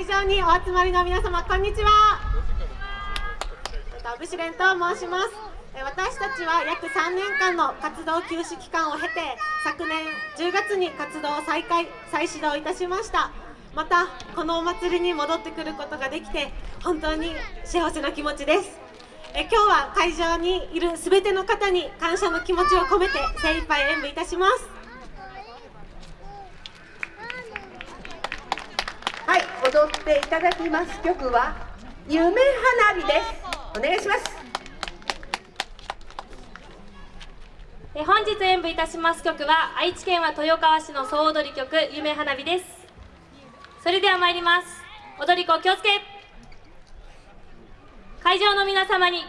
会場にお集まりの皆様こんにちは。ブシレンと申します。私たちは約3年間の活動休止期間を経て昨年10月に活動を再開再始動いたしました。またこのお祭りに戻ってくることができて本当に幸せな気持ちです。え今日は会場にいる全ての方に感謝の気持ちを込めて精一杯演舞いたしますはい踊っていただきます曲は夢花火です。お願いします。え本日演舞いたします曲は愛知県は豊川市の総踊り曲夢花火です。それでは参ります。踊り子気をつけ。会場の皆様に礼よ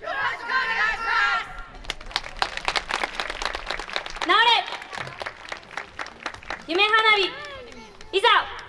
ろしくお願いします直れ。夢花火。いざ。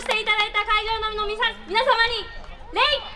していただいた会場のみの皆様に礼